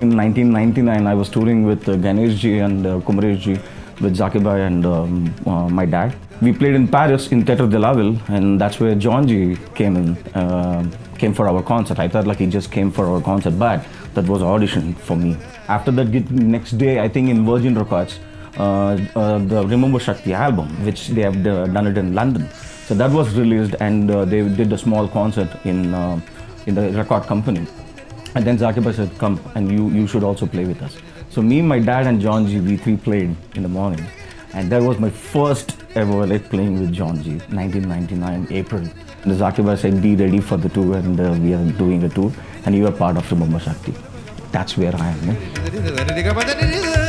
In 1999, I was touring with uh, Ganesh ji and uh, ji with Zakir and um, uh, my dad. We played in Paris in Theatre de la Ville, and that's where John ji came in, uh, came for our concert. I thought like he just came for our concert, but that was audition for me. After that, next day, I think in Virgin Records, uh, uh, the Remember Shakti album, which they have uh, done it in London. So that was released, and uh, they did a small concert in in the record company. And then Zakir said, come and you, you should also play with us. So me, my dad and John ji, we three played in the morning. And that was my first ever like playing with John ji, 1999, April. And Zakir said, be ready for the tour and uh, we are doing a tour and you are part of the Remember Shakti. That's where I am. yeah.